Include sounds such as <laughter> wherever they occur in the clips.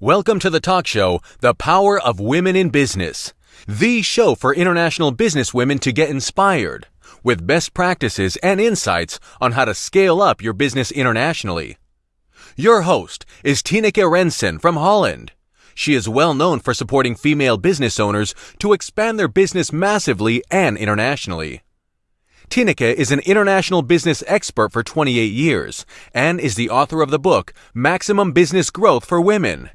Welcome to the talk show, The Power of Women in Business, the show for international business women to get inspired with best practices and insights on how to scale up your business internationally. Your host is Tineke Rensen from Holland. She is well known for supporting female business owners to expand their business massively and internationally. Tineke is an international business expert for 28 years and is the author of the book Maximum Business Growth for Women.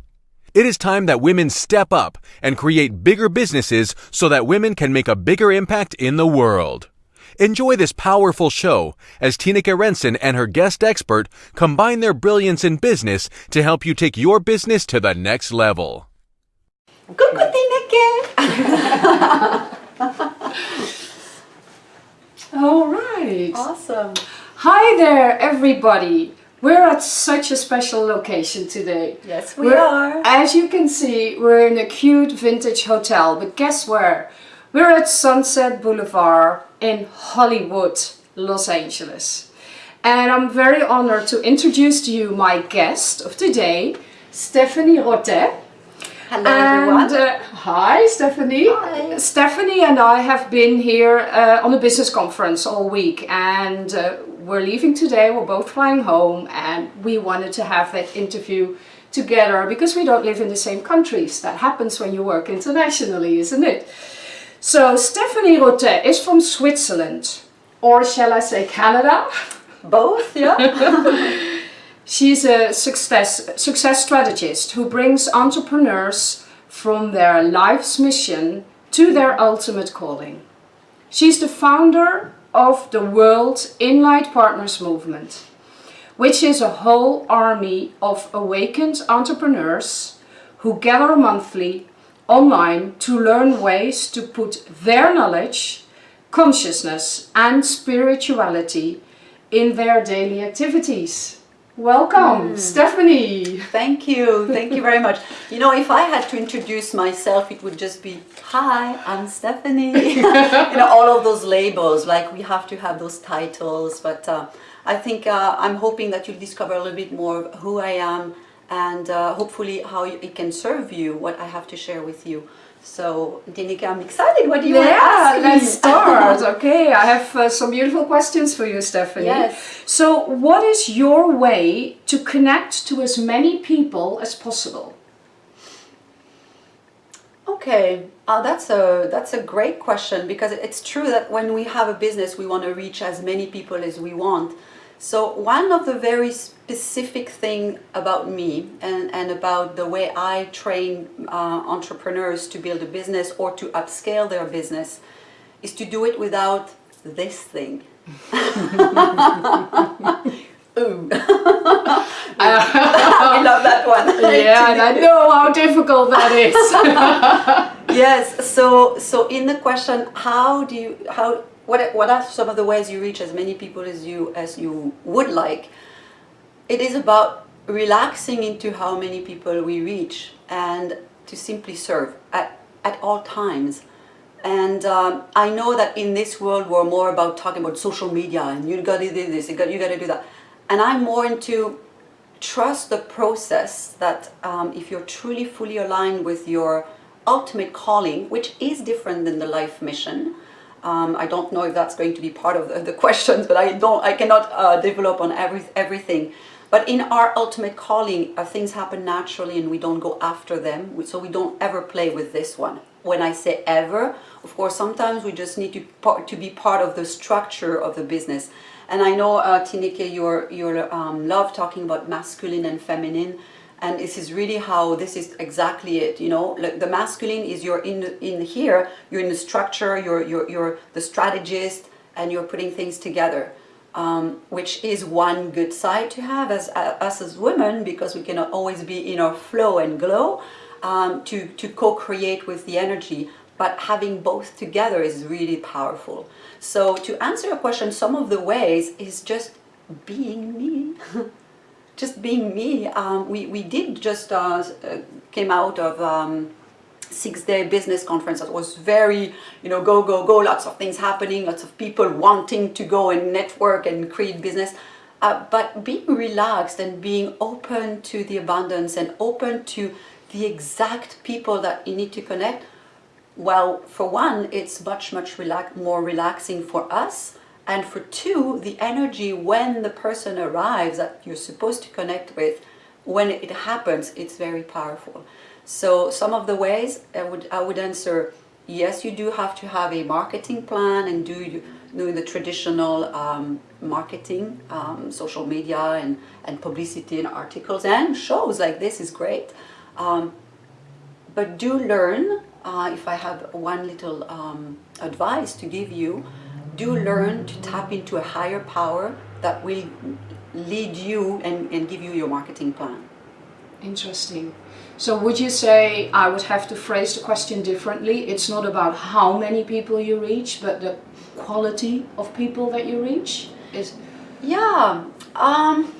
It is time that women step up and create bigger businesses so that women can make a bigger impact in the world. Enjoy this powerful show as Tineke Rensen and her guest expert combine their brilliance in business to help you take your business to the next level. Coucou Tineke! <laughs> All right. awesome. Hi there, everybody. We're at such a special location today. Yes, we We're- are. As you can see, we're in a cute vintage hotel, but guess where? We're at Sunset Boulevard in Hollywood, Los Angeles. And I'm very honored to introduce to you my guest of today, Stephanie Rotet. Hello everyone. And, uh, hi, Stephanie. Hi. Stephanie and I have been here uh, on a business conference all week, and uh, we're leaving today. We're both flying home, and we wanted to have that interview together because we don't live in the same countries. That happens when you work internationally, isn't it? So, Stephanie Rotet is from Switzerland, or shall I say Canada? <laughs> Both, yeah? <laughs> She's a success, success strategist who brings entrepreneurs from their life's mission to their ultimate calling. She's the founder of the World in Light Partners Movement, which is a whole army of awakened entrepreneurs who gather monthly online to learn ways to put their knowledge, consciousness, and spirituality in their daily activities. Welcome, Stephanie. Thank you. Thank you very much. You know, if I had to introduce myself, it would just be, hi, I'm Stephanie. <laughs> you know, all of those labels, like we have to have those titles. But uh, I think uh, I'm hoping that you'll discover a little bit more of who I am and uh, hopefully how it can serve you, what I have to share with you. So, Tineke, I'm excited. What do you want to Yeah, ask me? let's start. <laughs> Okay, I have uh, some beautiful questions for you, Stephanie. Yes. So, what is your way to connect to as many people as possible? Okay, uh, that's a that's a great question because it's true that when we have a business, we want to reach as many people as we want. So one of the very specific thing about me and, and about the way I train uh, entrepreneurs to build a business or to upscale their business is to do it without this thing. <laughs> Ooh. <laughs> I love that one. <laughs> Yeah, and I know how difficult that is. yes so so in the question how do you how what what are some of the ways you reach as many people as you as you would like it is about relaxing into how many people we reach and to simply serve at at all times and um, I know that in this world we're more about talking about social media and you gotta do this, you gotta, you gotta do that. And I'm more into trust the process that um, if you're truly fully aligned with your ultimate calling, which is different than the life mission, um, I don't know if that's going to be part of the, the questions, but I don't, I cannot uh, develop on every, everything. But in our ultimate calling, uh, things happen naturally and we don't go after them. So we don't ever play with this one. When I say ever, of course, sometimes we just need to, to be part of the structure of the business. And I know, uh, Tineke, you're, you're um, love talking about masculine and feminine. And this is really how this is exactly it, you know, like the masculine is you're in, in here, you're in the structure, you're, you're, you're the strategist and you're putting things together um, which is one good side to have as uh, us as women because we cannot always be in our flow and glow um, to, to co-create with the energy. But having both together is really powerful. So to answer your question some of the ways is just being me <laughs> just being me um, we, we did just uh, uh, came out of um, six day business conference that was very you know go go go lots of things happening lots of people wanting to go and network and create business Uh, but being relaxed and being open to the abundance and open to the exact people that you need to connect, well, for one, it's much, much relax more relaxing for us. And for two, the energy when the person arrives that you're supposed to connect with, when it happens, it's very powerful. So some of the ways I would, I would answer, yes, you do have to have a marketing plan and do doing the traditional um, marketing, um, social media and, and publicity and articles and shows like this is great. Um, but do learn, uh, if I have one little um, advice to give you, do learn to tap into a higher power that will lead you and, and give you your marketing plan. Interesting. So would you say I would have to phrase the question differently? It's not about how many people you reach, but the quality of people that you reach? Is yeah. Um,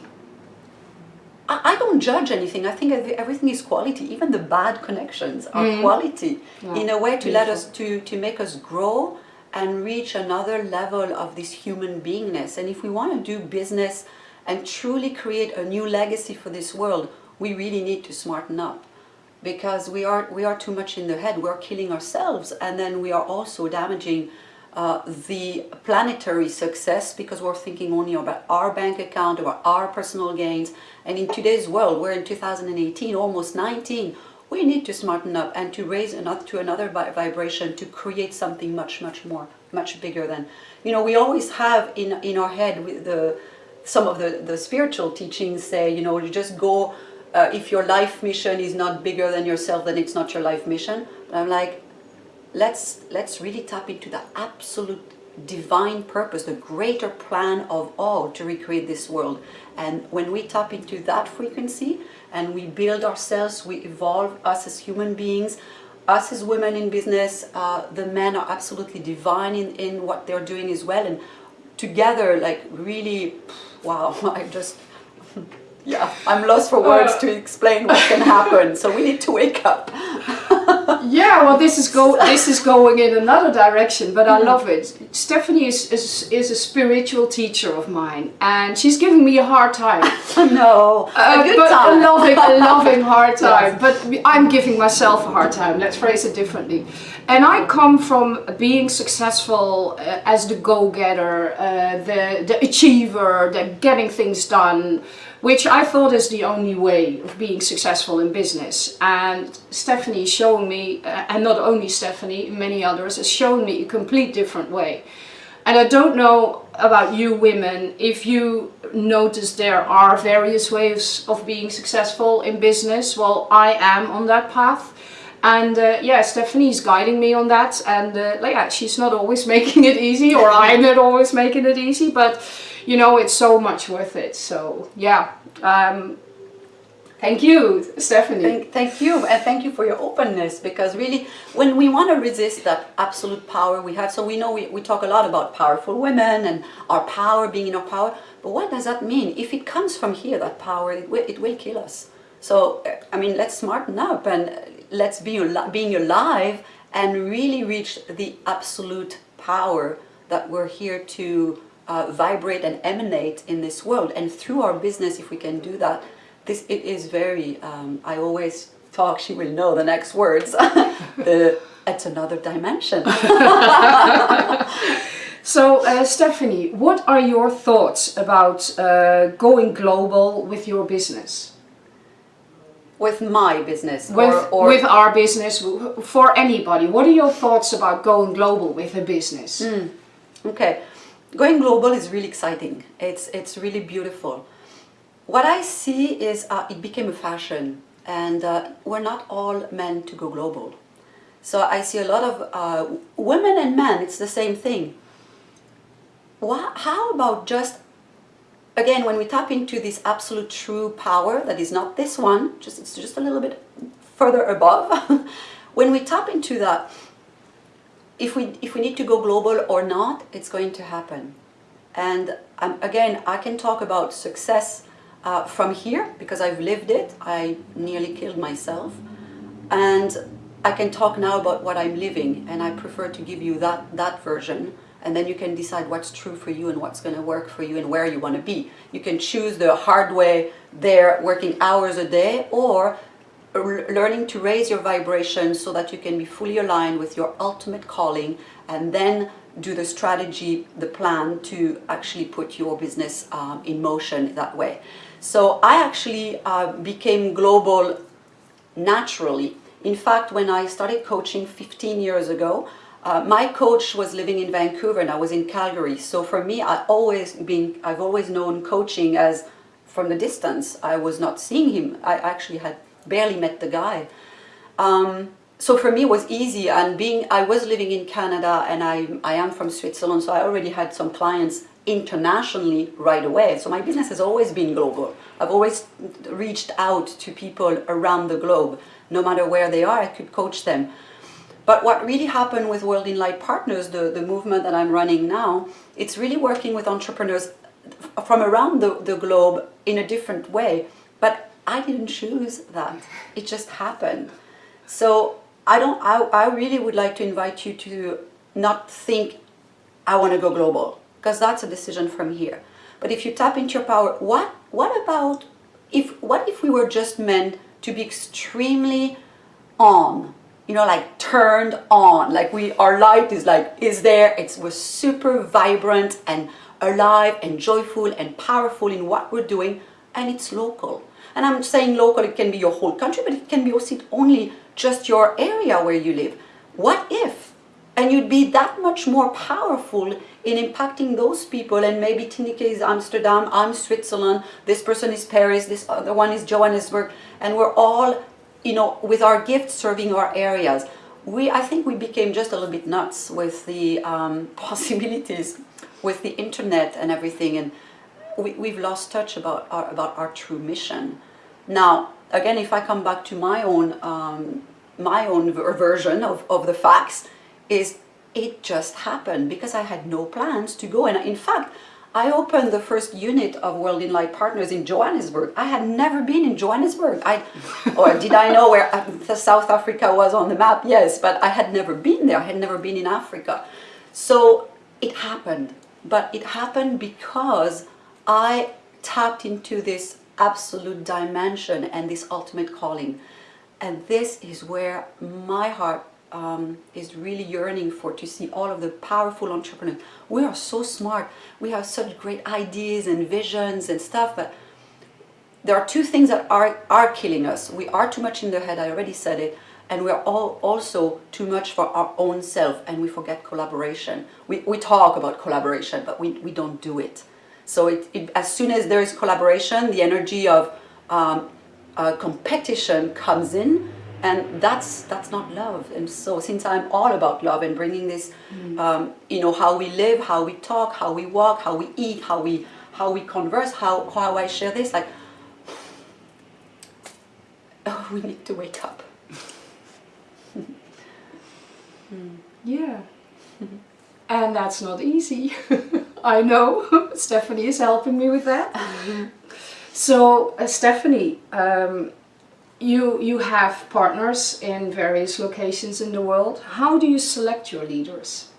I, I don't judge anything. I think everything is quality. Even the bad connections are mm. quality yeah. in a way to Beautiful. let us to to make us grow and reach another level of this human beingness. And if we want to do business and truly create a new legacy for this world, we really need to smarten up because we are we are too much in the head. We're killing ourselves, and then we are also damaging uh, the planetary success because we're thinking only about our bank account, about our personal gains. And in today's world, we're in 2018, almost 19, we need to smarten up and to raise another to another vibration to create something much, much more, much bigger than, you know, we always have in, in our head with the, some of the, the spiritual teachings say, you know, you just go, uh, if your life mission is not bigger than yourself, then it's not your life mission. But I'm like, let's, let's really tap into the absolute divine purpose, the greater plan of all to recreate this world. And when we tap into that frequency and we build ourselves, we evolve us as human beings, us as women in business, uh, the men are absolutely divine in, in what they're doing as well. And together, like really, wow, <laughs> I just, yeah, I'm lost for words uh, to explain what can happen. So we need to wake up. <laughs> yeah, well, this is go <laughs> this is going in another direction, but I mm. love it. Stephanie is, is is a spiritual teacher of mine, and she's giving me a hard time. <laughs> no, uh, a good but time. a loving, a loving hard time. Yes. But I'm giving myself a hard time. Let's phrase it differently. And I come from being successful uh, as the go-getter, uh, the the achiever, the getting things done which I thought is the only way of being successful in business. And Stephanie is showing me, uh, and not only Stephanie, many others, has shown me a complete different way. And I don't know about you women, if you notice there are various ways of being successful in business. Well, I am on that path. And uh, yeah, Stephanie's guiding me on that. And uh, yeah, she's not always <laughs> making it easy, or I'm not always making it easy, but you know, it's so much worth it. So yeah, um, thank you, Stephanie. Thank, thank you, and thank you for your openness because really, when we want to resist that absolute power we have, so we know we, we talk a lot about powerful women and our power, being in our power, but what does that mean? If it comes from here, that power, it will, it will kill us. So, I mean, let's smarten up and let's be being alive and really reach the absolute power that we're here to uh, vibrate and emanate in this world. And through our business, if we can do that, this it is very, um, I always talk, she will know the next words, <laughs> the, it's another dimension. <laughs> so uh, Stephanie, what are your thoughts about uh, going global with your business? With my business? With, or, or with our business, for anybody. What are your thoughts about going global with a business? Mm. Okay going global is really exciting. It's, it's really beautiful. What I see is uh, it became a fashion and uh, we're not all meant to go global. So I see a lot of uh, women and men, it's the same thing. How about just, again, when we tap into this absolute true power that is not this one, just it's just a little bit further above, <laughs> when we tap into that, if we, if we need to go global or not, it's going to happen. And um, again, I can talk about success uh, from here because I've lived it. I nearly killed myself. And I can talk now about what I'm living and I prefer to give you that, that version and then you can decide what's true for you and what's going to work for you and where you want to be. You can choose the hard way there, working hours a day, or learning to raise your vibration so that you can be fully aligned with your ultimate calling and then do the strategy, the plan to actually put your business um, in motion that way. So I actually uh, became global naturally. In fact, when I started coaching 15 years ago, uh, my coach was living in Vancouver and I was in Calgary. So for me, I always been, I've always known coaching as from the distance. I was not seeing him. I actually had barely met the guy. Um, so for me it was easy and being, I was living in Canada and I, I am from Switzerland so I already had some clients internationally right away. So my business has always been global. I've always reached out to people around the globe. No matter where they are, I could coach them. But what really happened with World in Light Partners, the, the movement that I'm running now, it's really working with entrepreneurs from around the, the globe in a different way. But I didn't choose that. It just happened. So I don't. I, I really would like to invite you to not think I want to go global because that's a decision from here. But if you tap into your power, what what about if what if we were just meant to be extremely on, you know, like turned on, like we our light is like is there. It's we're super vibrant and alive and joyful and powerful in what we're doing, and it's local. And I'm saying local, it can be your whole country, but it can be also only just your area where you live. What if? And you'd be that much more powerful in impacting those people and maybe Tineke is Amsterdam, I'm Switzerland, this person is Paris, this other one is Johannesburg, and we're all, you know, with our gifts serving our areas. We, I think we became just a little bit nuts with the um, <laughs> possibilities with the internet and everything and we, we've lost touch about our, about our true mission. Now, again, if I come back to my own, um, my own version of, of the facts, is it just happened because I had no plans to go. And in fact, I opened the first unit of World in Light Partners in Johannesburg. I had never been in Johannesburg. I, <laughs> or did I know where uh, South Africa was on the map? Yes, but I had never been there. I had never been in Africa. So it happened. But it happened because I tapped into this absolute dimension and this ultimate calling. And this is where my heart um, is really yearning for to see all of the powerful entrepreneurs. We are so smart. We have such great ideas and visions and stuff, but there are two things that are, are killing us. We are too much in the head, I already said it, and we're all also too much for our own self and we forget collaboration. We, we talk about collaboration, but we, we don't do it. So it, it, as soon as there is collaboration, the energy of um, uh, competition comes in and that's that's not love. And so since i'm all about love and bringing this mm. um, you know how we live how we talk how we walk how we eat how we how we converse how how i share this like <sighs> oh, we need to wake up. <laughs> Yeah. And that's not easy <laughs> I know, <laughs> Stephanie is helping me with that. so, uh, Stephanie, um, you, you have partners in various locations in the world. How do you select your leaders?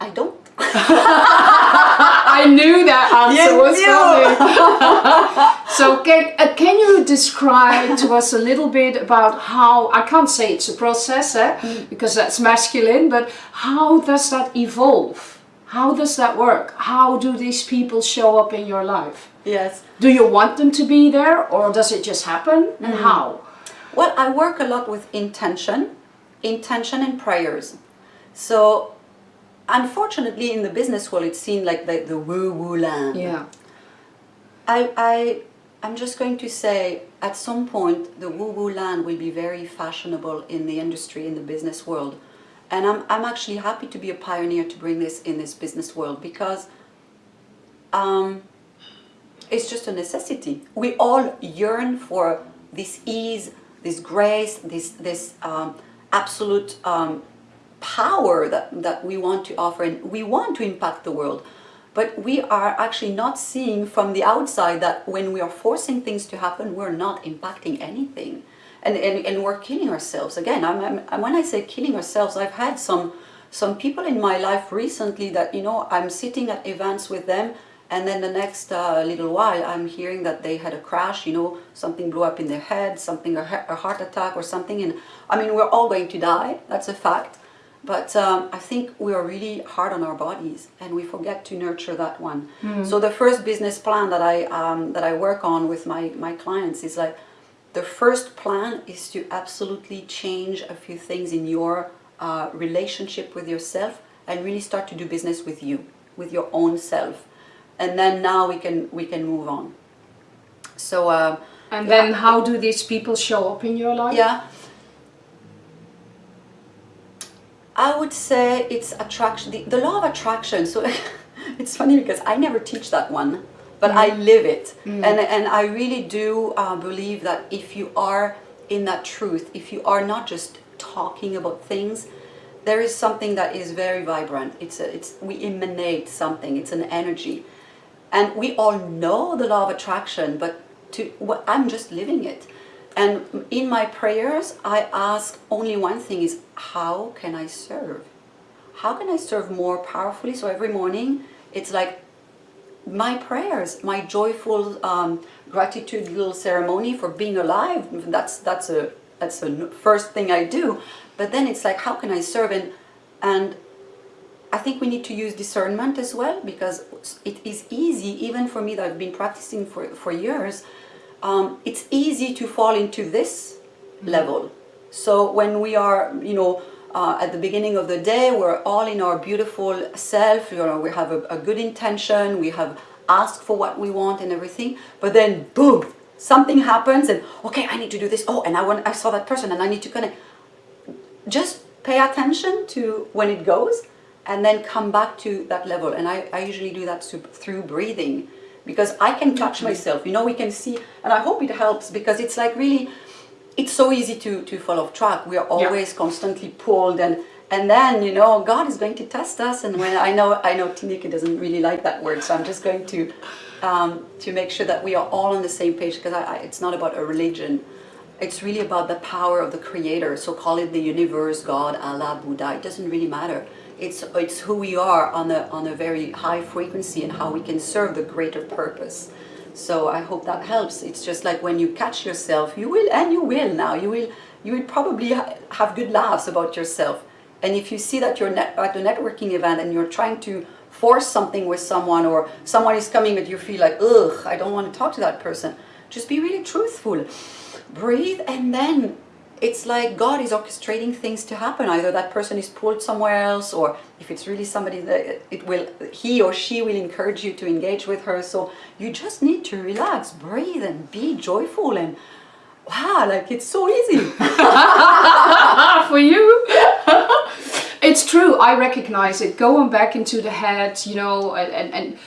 I don't. <laughs> <laughs> I knew that answer was coming. so can, uh, can you describe to us a little bit about how, I can't say it's a process eh, mm. because that's masculine, but how does that evolve? How does that work? How do these people show up in your life? Yes. Do you want them to be there or does it just happen? And mm. how? Well, I work a lot with intention, intention and prayers. So unfortunately in the business world it's seen like the, the woo-woo land. Yeah. I, I, I'm just going to say at some point the woo-woo land will be very fashionable in the industry, in the business world. And I'm, I'm actually happy to be a pioneer to bring this in this business world because um, it's just a necessity. We all yearn for this ease, this grace, this, this um, absolute um, power that, that we want to offer and we want to impact the world. But we are actually not seeing from the outside that when we are forcing things to happen, we're not impacting anything and, and, and we're killing ourselves. Again, I'm, I'm, when I say killing ourselves, I've had some some people in my life recently that you know I'm sitting at events with them and then the next uh, little while I'm hearing that they had a crash, you know, something blew up in their head, something, a, a heart attack or something. And I mean, we're all going to die, that's a fact. But um, I think we are really hard on our bodies and we forget to nurture that one. Mm. So the first business plan that I, um, that I work on with my, my clients is like, the first plan is to absolutely change a few things in your uh, relationship with yourself and really start to do business with you, with your own self. And then now we can we can move on. So uh, and yeah. then how do these people show up in your life? Yeah. I would say it's attraction the, the law of attraction. So <laughs> it's funny because I never teach that one but. I live it mm. and, and I really do uh, believe that if you are in that truth if you are not just talking about things there is something that is very vibrant it's a, it's we emanate something it's an energy and we all know the law of attraction, but to, well, I'm just living it. And in my prayers, I ask only one thing is, how can I serve? How can I serve more powerfully? So every morning, it's like my prayers, my joyful um, gratitude little ceremony for being alive. That's, that's, a, that's the first thing I do. But then it's like, how can I serve? And, and I think we need to use discernment as well because it is easy, even for me that I've been practicing for, for years, um, it's easy to fall into this mm -hmm. level. So when we are, you know, uh, at the beginning of the day, we're all in our beautiful self, you know, we have a, a good intention, we have asked for what we want and everything, but then boom, something happens and okay, I need to do this. Oh, and I want, I saw that person and I need to of just pay attention to when it goes and then come back to that level. And I, I usually do that through breathing because I can mm-hmm. myself, you know, we can see, and I hope it helps because it's like really, it's so easy to, to fall off track. We are always yeah. constantly pulled and, and then, you know, God is going to test us. And when I know, I know Tineke doesn't really like that word, so I'm just going to, um, to make sure that we are all on the same page because I, I, it's not about a religion. It's really about the power of the creator. So call it the universe, God, Allah, Buddha, it doesn't really matter it's, it's who we are on a, on a very high frequency and how we can serve the greater purpose. So I hope that helps. It's just like when you catch yourself, you will, and you will now, you will, you will probably ha have good laughs about yourself. And if you see that you're at a networking event and you're trying to force something with someone or someone is coming but you feel like, ugh, I don't want to talk to that person, just be really truthful. Breathe and then it's like God is orchestrating things to happen. Either that person is pulled somewhere else, or if it's really somebody that it will, he or she will encourage you to engage with her. So you just need to relax, breathe, and be joyful. And wow, like it's so easy <laughs> <laughs> for you. <laughs> it's true. I recognize it. Going back into the head, you know, and and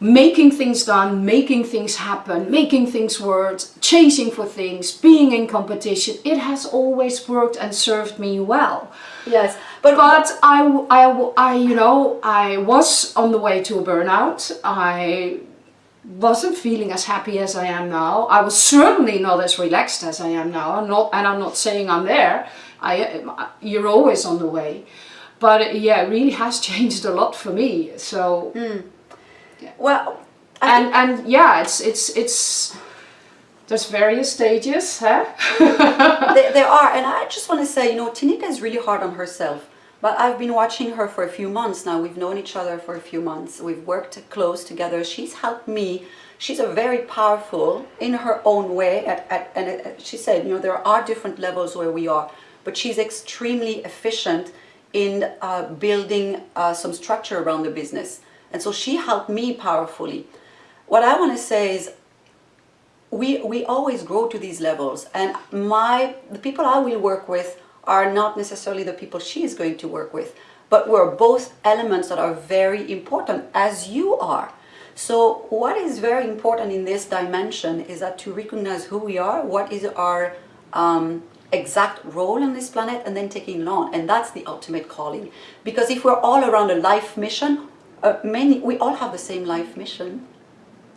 making things done, making things happen, making things work, chasing for things, being in competition, it has always worked and served me well. Yes, but, but I, I, I, you know, I was on the way to a burnout. I wasn't feeling as happy as I am now. I was certainly not as relaxed as I am now. I'm not, and I'm not saying I'm there. I, you're always on the way. But yeah, it really has <laughs> changed a lot for me. So. Mm well, I and and yeah, it's it's it's there's various stages, huh? <laughs> there, there, are, and I just want to say, you know, Tineke is really hard on herself. But I've been watching her for a few months now. We've known each other for a few months. We've worked close together. She's helped me. She's a very powerful in her own way. At, at, and she said, you know, there are different levels where we are, but she's extremely efficient in uh, building uh, some structure around the business. And so she helped me powerfully. What I want to say is we, we always grow to these levels and my the people I will work with are not necessarily the people she is going to work with, but we're both elements that are very important as you are. So what is very important in this dimension is that to recognize who we are, what is our um, exact role on this planet and then taking it on. And that's the ultimate calling. Because if we're all around a life mission, uh, many, we all have the same life mission.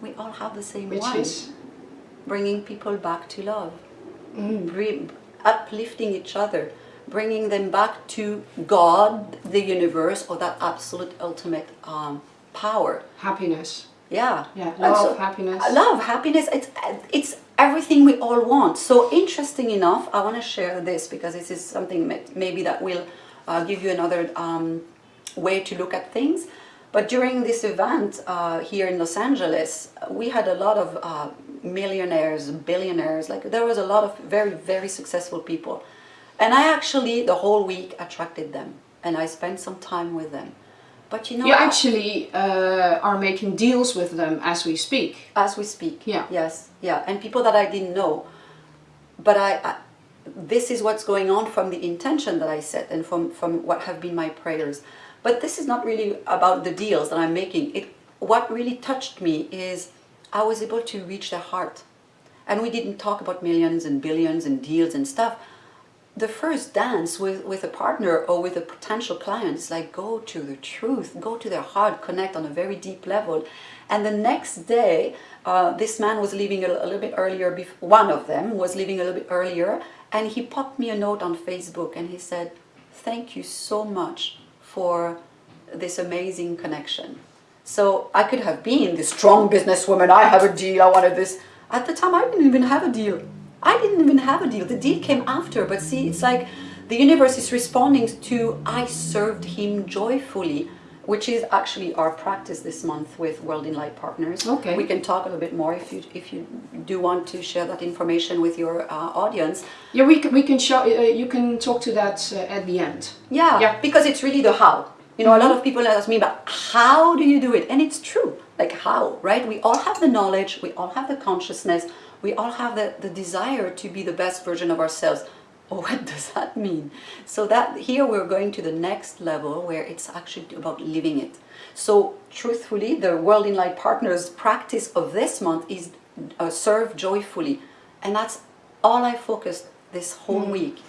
We all have the same Which one. Is? Bringing people back to love. Mm. uplifting each other. bringing them back to God, the universe, or that absolute ultimate um, power. Happiness. Yeah. Yeah, love, happiness. Love, happiness. It's it's everything we all want. So interesting enough, I want to share this because this is something maybe that will uh, give you another um, way to look at things. But during this event uh, here in Los Angeles, we had a lot of uh, millionaires, billionaires. Like there was a lot of very very successful people, and I actually the whole week attracted them, and I spent some time with them. But you know, You actually uh, are making deals with them as we speak. as we speak. Yeah. Yes. Yeah. And people that I didn't know, but I, I, this is what's going on from the intention that I set and from from what have been my prayers. But this is not really about the deals that I'm making. It what really touched me is I was able to reach their heart, and we didn't talk about millions and billions and deals and stuff. The first dance with, with a partner or with a potential client is like go to the truth, go to their heart, connect on a very deep level. And the next day, uh, this man was leaving a, a little bit earlier, one of them was leaving a little bit earlier, and he popped me a note on Facebook and he said, Thank you so much for this amazing connection. So I could have been the strong businesswoman, I have a deal, I wanted this. At the time, I didn't even have a deal. I didn't even have a deal. The deal came after, but see, it's like the universe is responding to I served him joyfully, which is actually our practice this month with World in Light Partners. Okay. We can talk a little bit more if you if you do want to share that information with your uh, audience. Yeah, we can, we can show. Uh, you can talk to that uh, at the end. Yeah, Yeah. because it's really the how. You know, a lot of people ask me, but how do you do it? And it's true. Like how, right? We all have the knowledge, we all have the consciousness, we all have the, the desire to be the best version of ourselves. Oh, <laughs> what does that mean? So that here we're going to the next level where it's actually about living it. So truthfully, the World in Light Partners practice of this month is uh, serve joyfully. And that's all I focused this whole week.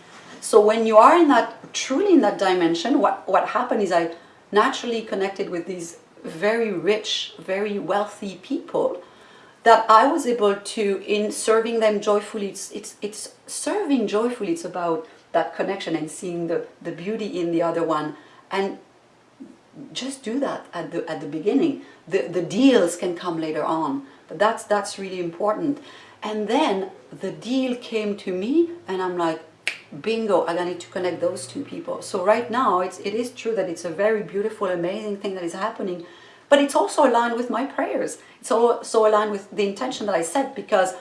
So when you are in that truly in that dimension, what what happened is I naturally connected with these very rich, very wealthy people that I was able to in serving them joyfully. It's it's it's serving joyfully. It's about that connection and seeing the the beauty in the other one and just do that at the at the beginning. The the deals can come later on, but that's that's really important. And then the deal came to me, and I'm like, bingo! I need to connect those two people. So right now, it's it is true that it's a very beautiful, amazing thing that is happening, but it's also aligned with my prayers. It's also aligned with the intention that I set because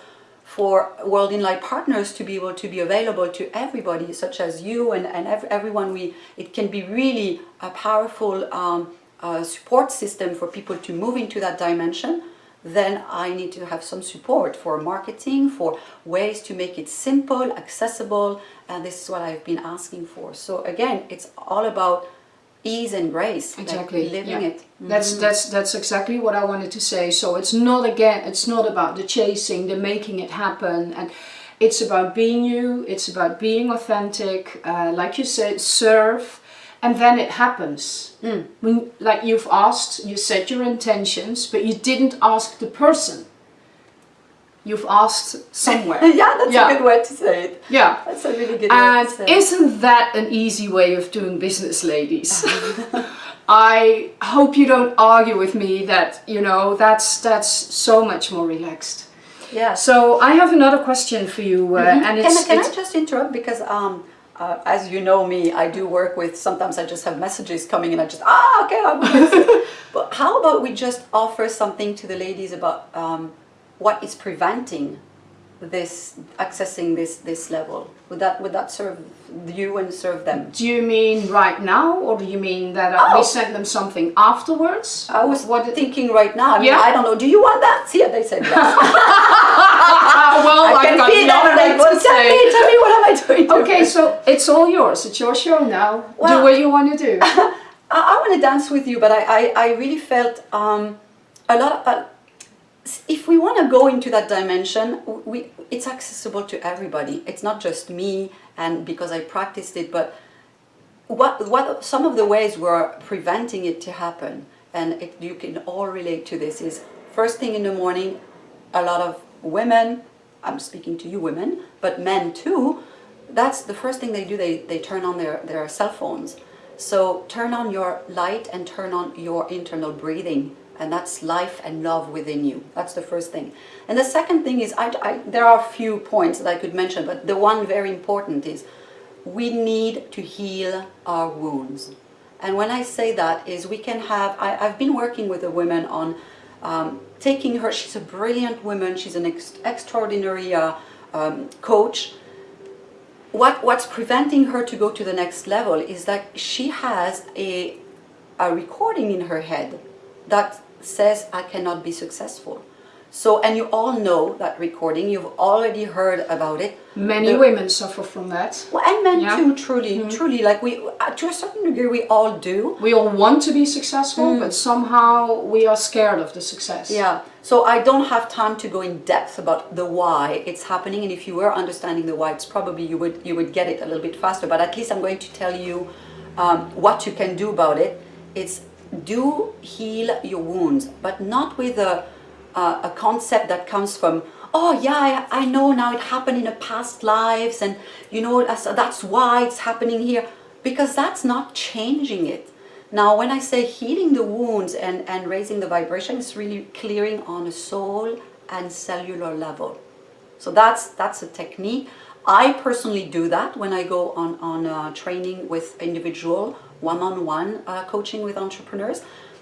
for World in Light partners to be able to be available to everybody, such as you and, and ev- everyone, we it can be really a powerful um, uh, support system for people to move into that dimension. Then I need to have some support for marketing, for ways to make it simple, accessible, and this is what I've been asking for. So again, it's all about ease and grace, like Exactly. living yeah. it. That's that's that's exactly what I wanted to say. So it's not again. It's not about the chasing, the making it happen, and it's about being you. It's about being authentic. Uh, like you said, serve, and then it happens. When like you've asked, you said your intentions, but you didn't ask the person. You've asked somewhere. <laughs> yeah, that's Yeah. a good way to say it. yeah. That's a really good And way to say it. isn't that an easy way of doing business, ladies? <laughs> I hope you don't argue with me that you know that's that's so much more relaxed. Yeah. So I have another question for you, uh, and can, it's, I, can it's I just interrupt because um, uh, as you know me, I do work with. Sometimes I just have messages coming and I just ah okay. I'm <laughs> but how about we just offer something to the ladies about um, what is preventing this accessing this this level? Would that would that serve you and serve them? do you mean right now, or do you mean that uh, Oh. we send them something afterwards? I was what? thinking right now. I mean, Yeah. I don't know. Do you want that? See, they said yes. <laughs> <laughs> Well, I I've can got feel that. I'm nothing like, well, to tell me, tell me, what am I doing? Okay, so it's all yours. It's your show now. do what you want to do. <laughs> I, I want to dance with you, but I, I, I really felt um, a lot. Of, uh, if we want to go into that dimension, we it's accessible to everybody. It's not just me, and because I practiced it, but what what some of the ways we're preventing it to happen, and it, you can all relate to this. Is first thing in the morning, a lot of women. I'm speaking to you women, but men too. that's the first thing they do, they, they turn on their, their cell phones. So turn on your light and turn on your internal breathing and that's life and love within you. That's the first thing. And the second thing is, I, I, there are a few points that I could mention, but the one very important is we need to heal our wounds. And when I say that is we can have, I, have been working with a woman on um, taking her, she's a brilliant woman, she's an ex extraordinary uh, um, coach. What, what's preventing her to go to the next level is that she has a, a recording in her head that says I cannot be successful. So, and you all know that recording, you've already heard about it. Many the, women suffer from that. Well, and men yeah. too, truly, mm. truly, like we, uh, to a certain degree, we all do. We all want to be successful, mm. but somehow we are scared of the success. Yeah, so I don't have time to go in depth about the why it's happening, and if you were understanding the why, it's probably you would, you would get it a little bit faster, but at least I'm going to tell you um, what you can do about it. It's do heal your wounds, but not with a, a, a concept that comes from, oh yeah, I, I, know now it happened in a past lives and you know, that's, why it's happening here. Because that's not changing it. Now, when I say healing the wounds and, and raising the vibration, it's really clearing on a soul and cellular level. So that's, that's a technique. I personally do that when I go on, on uh, training with individual one-on-one -on -one, uh, coaching with entrepreneurs.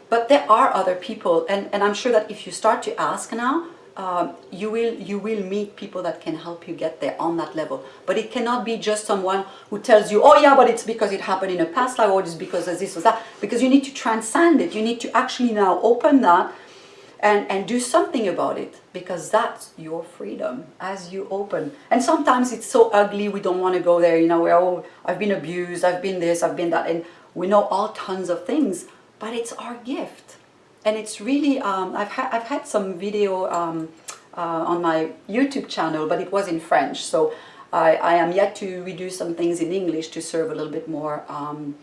But there are other people, and, and I'm sure that if you start to ask now, uh, you will you will meet people that can help you get there on that level. But it cannot be just someone who tells you, oh yeah, but it's because it happened in a past life, or it's because of this or that. Because you need to transcend it. You need to actually now open that and, and do something about it because that's your freedom as you open. And sometimes it's so ugly, we don't want to go there, you know, we're, oh, I've been abused, I've been this, I've been that, and we know all tons of things, but it's our gift. And it's really, um, I've, ha I've had some video um, uh, on my YouTube channel, but it was in French, so I, I am yet to redo some things in English to serve a little bit more um,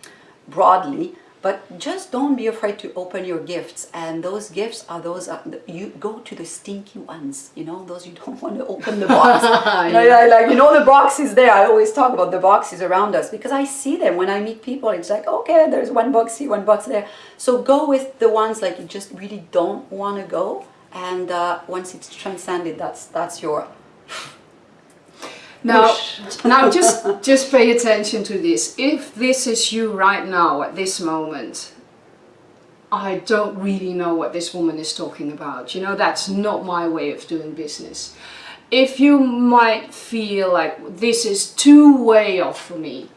broadly. But just don't be afraid to open your gifts. And those gifts are those, uh, you go to the stinky ones, you know, those you <laughs> don't want to open the box. <laughs> you know, yeah. like, you know, the box is there. I always talk about the boxes around us because I see them when I meet people. It's like, okay, there's one box here, one box there. So go with the ones like you just really don't want to go. And uh, once it's transcended, that's, that's your now, now just just pay attention to this. If this is you right now at this moment, I don't really know what this woman is talking about. You know, that's not my way of doing business. If you might feel like this is too way off for me,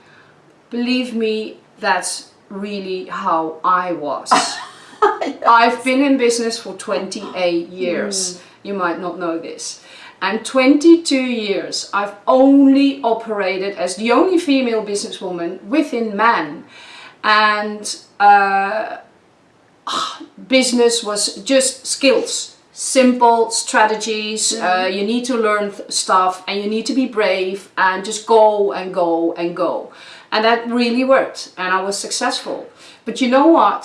believe me, that's really how I was. yes. <laughs> I've been in business for 28 years. Mm. You might not know this and 22 years I've only operated as the only female businesswoman within men and uh, business was just skills simple strategies mm uh, you need to learn stuff and you need to be brave and just go and go and go. And that really worked and I was successful. But you know what?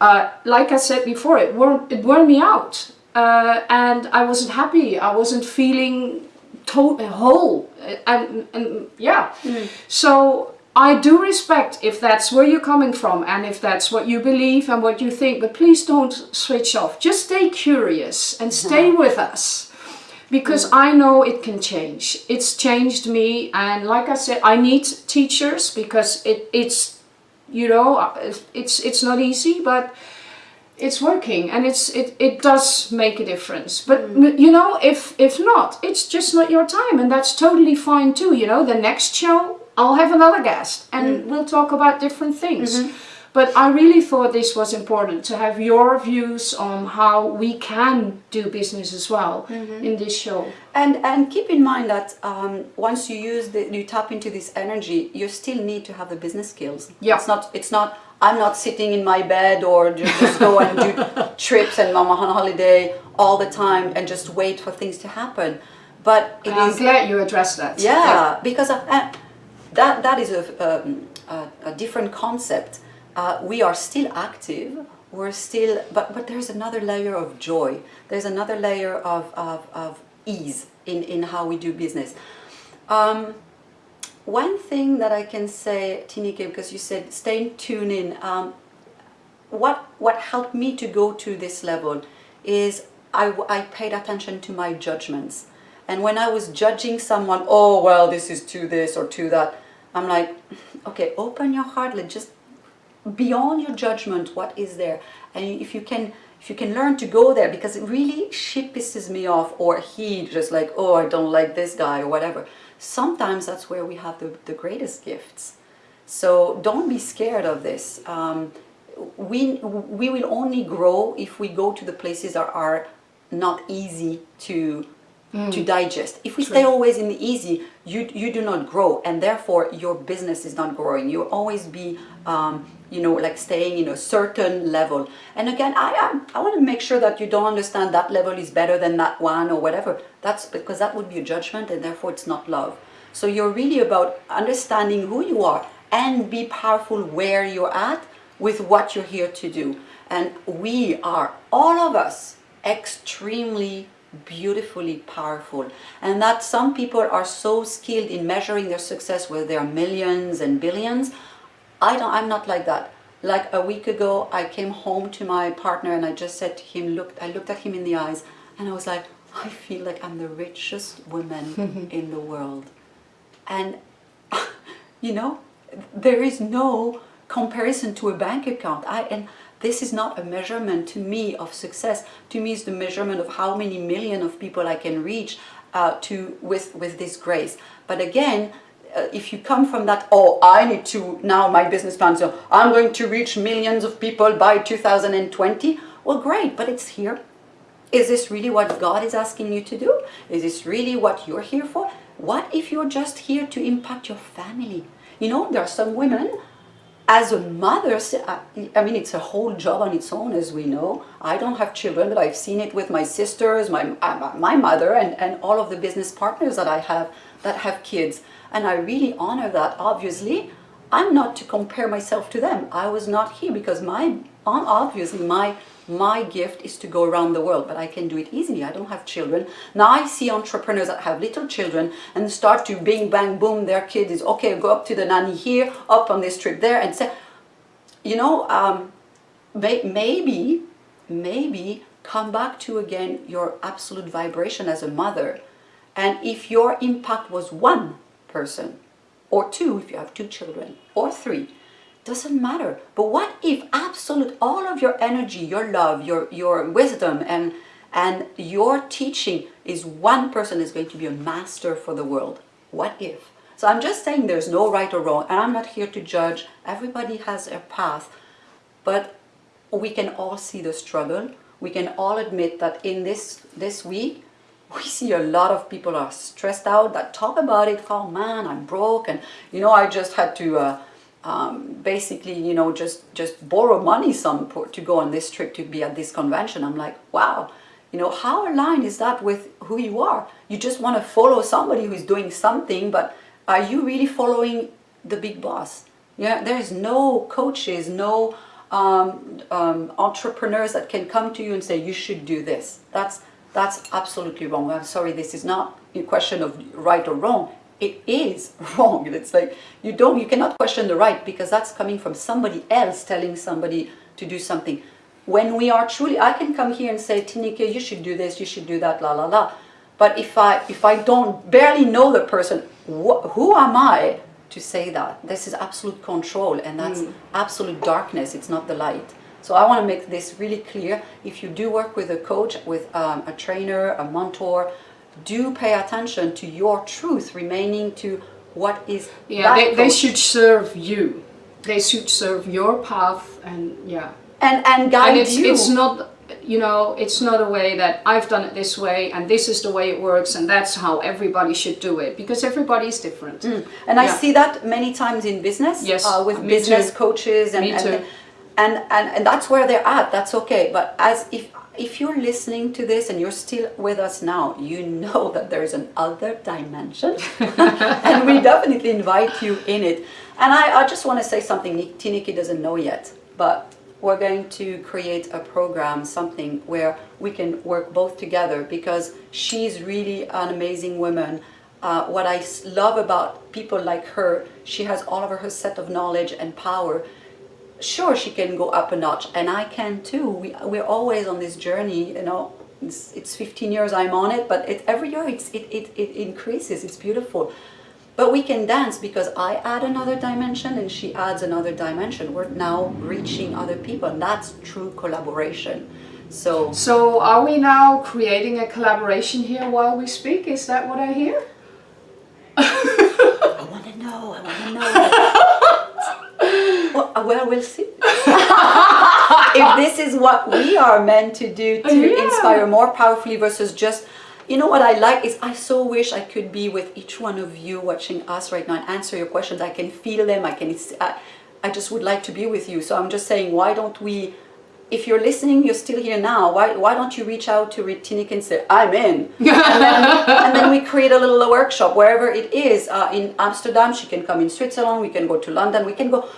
Uh, like I said before it wore, it wore me out uh, and I wasn't happy. I wasn't feeling whole, and, and yeah. Mm. So I do respect if that's where you're coming from and if that's what you believe and what you think, but please don't switch off. Just stay curious and stay with us because mm. I know it can change. It's changed me and like I said, I need teachers because it, it's, you know, it's, it's not easy, but it's working and it's it, it does make a difference but mm. you know if if not it's just not your time and that's totally fine too you know the next show I'll have another guest and mm. we'll talk about different things mm -hmm. but I really thought this was important to have your views on how we can do business as well -hmm. in this show and and keep in mind that um, once you use the you tap into this energy you still need to have the business skills yeah it's not it's not I'm not sitting in my bed or just, just go and do <laughs> trips and mama on holiday all the time and just wait for things to happen. But it I'm is, glad you addressed that. Yeah, yeah. because uh, that that is a, um, a, a different concept. Uh, we are still active. We're still, but but there's another layer of joy. There's another layer of of, of ease in in how we do business. Um, one thing that I can say, Tineke, because you said stay tuned in, um, what, what helped me to go to this level is I, I paid attention to my judgments. And when I was judging someone, oh, well, this is to this or to that, I'm like, okay, open your heart, let just beyond your judgment, what is there? And if you can if you can learn to go there, because it really she pisses me off or he just like, oh, I don't like this guy or whatever. Sometimes that's where we have the, the greatest gifts. So don't be scared of this. Um, we, we will only grow if we go to the places that are not easy to mm. to digest. If we True. stay always in the easy, you you do not grow, and therefore your business is not growing. You'll always be, um, you know, like staying in a certain level. And again, I am I want to make sure that you don't understand that level is better than that one or whatever. That's because that would be a judgment, and therefore it's not love. So you're really about understanding who you are and be powerful where you're at with what you're here to do. And we are, all of us, extremely beautifully powerful. And that some people are so skilled in measuring their success with their millions and billions i don't i'm not like that. Like a week ago i came home to my partner and i just said to him look i looked at him in the eyes and i was like i feel like i'm the richest woman <laughs> in the world. And <laughs> you know there is no comparison to a bank account. I and this is not a measurement to me of success. To me, it's the measurement of how many million of people I can reach uh, to with, with this grace. But again, uh, if you come from that, oh, I need to, now my business plan, so I'm going to reach millions of people by 2020. Well, great, but it's here. Is this really what God is asking you to do? Is this really what you're here for? What if you're just here to impact your family? You know, there are some women as a mother, I mean, it's a whole job on its own, as we know. I don't have children, but I've seen it with my sisters, my, uh, my mother, and, and all of the business partners that I have that have kids. And I really honor that, obviously. I'm not to compare myself to them. I was not here because my, obviously, my my gift is to go around the world, but I can do it easily. I don't have children. Now I see entrepreneurs that have little children and start to bing, bang, boom, their kid is, okay, go up to the nanny here, up on this trip there, and say, you know, um, may, maybe, maybe come back to again your absolute vibration as a mother. And if your impact was one person, or two if you have two children, or three, doesn't matter. But what if absolute all of your energy, your love, your, your wisdom and, and your teaching is one person is going to be a master for the world? What if? So I'm just saying there's no right or wrong and I'm not here to judge. Everybody has a path. But we can all see the struggle. We can all admit that in this, this week, we see a lot of people are stressed out that talk about it. Oh man, I'm broke and you know I just had to uh, um, basically, you know, just, just borrow money some to go on this trip to be at this convention. I'm like, wow, you know, how aligned is that with who you are? You just want to follow somebody who's doing something, but are you really following the big boss? Yeah, there's no coaches, no um, um, entrepreneurs that can come to you and say, you should do this. That's, that's absolutely wrong. I'm sorry, this is not a question of right or wrong it is <laughs> wrong. It's like you don't, you cannot question the right because that's coming from somebody else telling somebody to do something. When we are truly, I can come here and say, Tineke, you should do this, you should do that, la la la. But if I if I don't barely know the person, wh who am I to say that? This is absolute control, and that's mm. absolute darkness. It's not the light. So I want to make this really clear. If you do work with a coach, with um, a trainer, a mentor, do pay attention to your truth remaining to what is yeah they, they should serve you. They should serve your path and yeah. And and guide and it's, you. it's not you know it's not a way that I've done it this way and this is the way it works and that's how everybody should do it because everybody is different. Mm. and yeah. I see that many times in business yes uh, with business too. coaches and, and, and and and that's where they're at that's okay. But as if if you're listening to this and you're still with us now, you know <laughs> that there's an other dimension <laughs> and we definitely invite you in it. And I, I just want to say something Tineke doesn't know yet, but we're going to create a program, something where we can work both together because she's really an amazing woman uh, I love about people like her, she has all of her set of knowledge and power. Sure, she can go up a notch, and I can too. We, we're always on this journey, you know. It's, it's 15 years I'm on it, but it, every year it's, it, it, it increases. It's beautiful. But we can dance because I add another dimension and she adds another dimension. We're now reaching other people, and that's true collaboration. So, So are we now creating a collaboration here while we speak? Is that what I hear? I want to know, I want to know. <laughs> well, uh, well, we'll see. <laughs> if this is what we are meant to do to Yeah. inspire more powerfully versus just, you know what I like is I so wish I could be with each one of you watching us right now and answer your questions. I can feel them. I can. I, I just would like to be with you. So I'm just saying, why don't we? If you're listening, you're still here now. Why, why don't you reach out to Tineke and say, I'm in? <laughs> and, then, and then we create a little workshop wherever it is. Uh, in Amsterdam, she can come in Switzerland, we can go to London, we can go.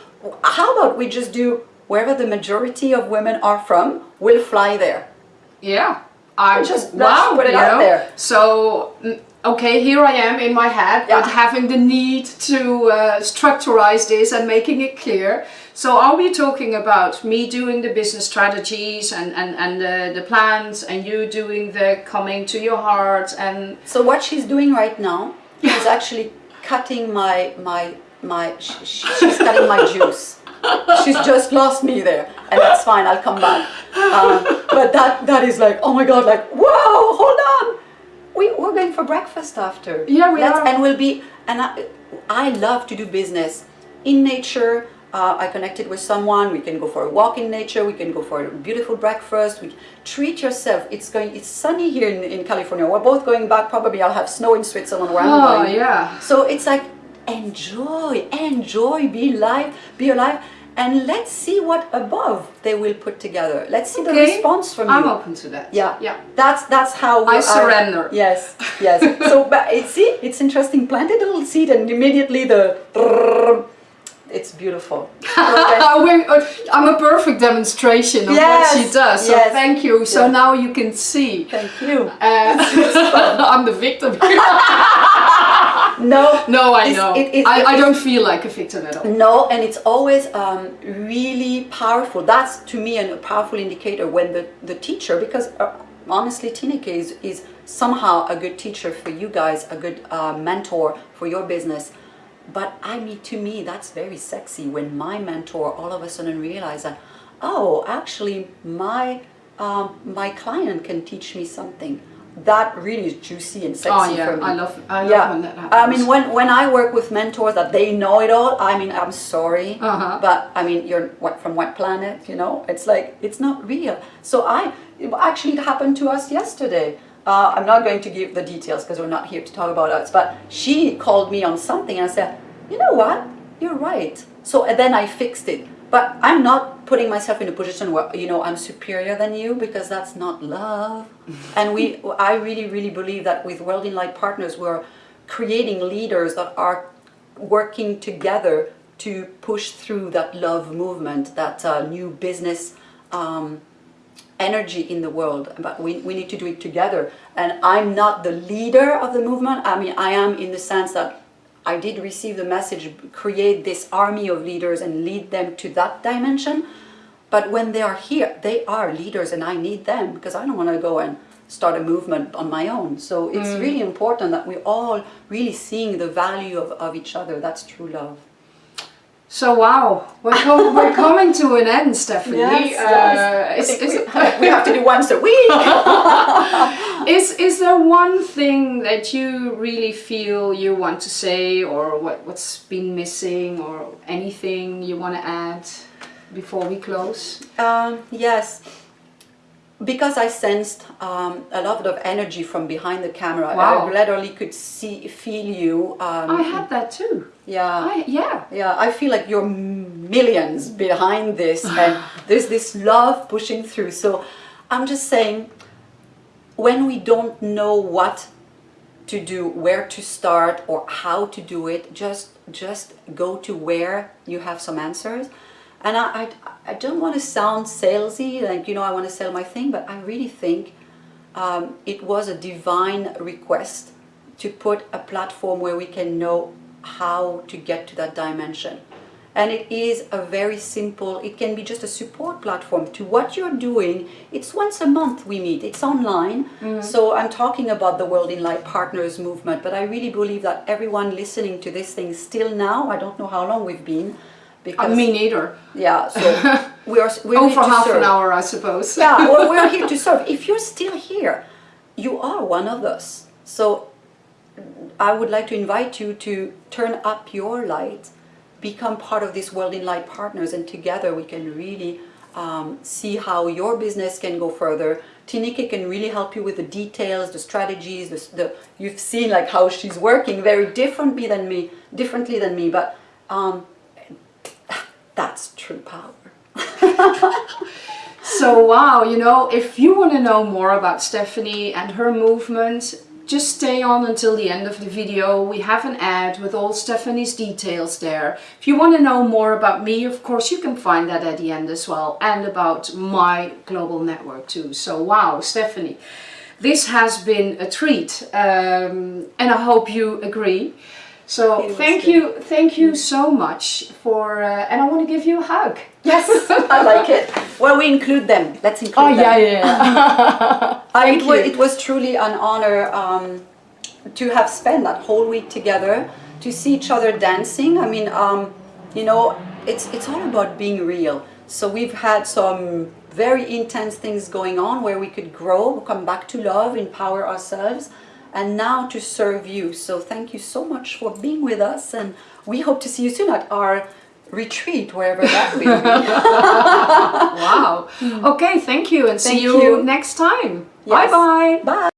How about we just do wherever the majority of women are from, we'll fly there. Yeah. I Just- wow, put it out know? there. So mm, okay, here I am in my head, but having the need to uh, structurize this and making it clear. So are we talking about me doing the business strategies and and and the, the plans, and you doing the coming to your heart and So what she's doing right now is actually cutting my my my. sh- sh- She's cutting my juice. She's just lost me there, and that's fine. I'll come back. Um, but that that is like, oh my god, like wow, hold on. We we're going for breakfast after. Yeah, we are. And we'll be. And I, I love to do business in nature. Uh, I connected with someone. We can go for a walk in nature. We can go for a beautiful breakfast. We treat yourself. It's going. It's sunny here in, in California. We're both going back. Probably I'll have snow in Switzerland where I'm oh going. yeah. So it's like enjoy, enjoy, be alive, be alive, and let's see what above they will put together. Let's see the response from you. I'm open to that. Yeah, Yeah. That's that's how we I are- surrender. Yes, yes. <laughs> so, but it, see, it's interesting. Planted a little seed, and immediately the. It's beautiful. <laughs> Okay. Uh, I'm a perfect demonstration of what she does. So yes. thank you. So Yeah. now you can see. Thank you. Uh, <laughs> I'm the victim. No, no, I know. it- it- I, I don't feel like a victim at all. No, and it's always um, really powerful. That's to me a powerful indicator when the, the teacher, because uh, honestly, Tineke is, is somehow a good teacher for you guys, a good uh, mentor for your business. But I mean, to me, that's very sexy when my mentor all of a sudden realizes that, oh, actually, my um, my client can teach me something. That really is juicy and sexy Oh yeah, for me. I love I love Yeah, when that happens. I mean, when, when I work with mentors that they know it all, I mean, I'm sorry, Uh-huh. but I mean, you're what from what planet? You know, it's like it's not real. So I actually it happened to us yesterday. Uh, I'm not going to give the details because we're not here to talk about us. But she called me on something, and I said, you know what? You're right. So and then I fixed it. But I'm not putting myself in a position where you know I'm superior than you because that's not love. <laughs> and we, I really, really believe that with World in Light Partners, we're creating leaders that are working together to push through that love movement, that uh, new business um, energy in the world. But we, we need to do it together. And I'm not the leader of the movement. I mean, I am in the sense that I did receive the message create this army of leaders and lead them to that dimension. But when they are here, they are leaders and I need them because I don't want to go and start a movement on my own. So it's mm. really important that we're all really seeing the value of, of each other. That's true love. So wow, we're, com- <laughs> we're coming to an end, Stephanie. Yes, Uh, yes. is, is, we, <laughs> we have to do once a week. <laughs> is, is there one thing that you really feel you want to say, or what, what's been missing, or anything you want to add before we close? Um, yes, because I sensed um, a lot of energy from behind the camera. Wow. I literally could see, feel you. Um, I had that too. Yeah. I, yeah. Yeah, I feel like you're millions behind this, <sighs> and there's this love pushing through. So I'm just saying, when we don't know what to do, where to start, or how to do it, just just go to where you have some answers. And I, I, I don't want to sound salesy, like you know, I want to sell my thing, but I really think um, it was a divine request to put a platform where we can know how to get to that dimension. And it is a very simple, it can be just a support platform to what you're doing. It's once a month we meet, it's online. So I'm talking about the World in Light Partners movement, but I really believe that everyone listening to this thing still now, I don't know how long we've been, Uh, because me neither. yeah, so <laughs> we are we're here to half serve. an hour, I suppose. Yeah, well, we're here <laughs> to serve. If you're still here, you are one of us. So I would like to invite you to turn up your light, become part of this World in Light Partners, and together we can really um, see how your business can go further. Tineke can really help you with the details, the strategies. The, the you've seen like how she's working very differently than me, differently than me, but um, that's true power. <laughs> So wow, you know, if you want to know more about Stephanie and her movement, just stay on until the end of the video. We have an ad with all Stephanie's details there. If you want to know more about me, of course, you can find that at the end as well, and about my global network too. So wow, Stephanie, this has been a treat, um, and I hope you agree. So thank good. you, thank you so much for, uh, and I want to give you a hug. Yes, I like it. Well, we include them. Let's include Oh them. yeah, yeah. yeah. <laughs> Uh, it, Thank was, it was truly an honor um, to have spent that whole week together, to see each other dancing. I mean, um, you know, it's, it's all about being real. So we've had some very intense things going on where we could grow, come back to love, empower ourselves, and now to serve you. So thank you so much for being with us, and we hope to see you soon at our retreat, wherever that will be. <laughs> <laughs> Wow. Hmm. Okay, thank you and see you, you. next time. Yes. Bye bye. Bye.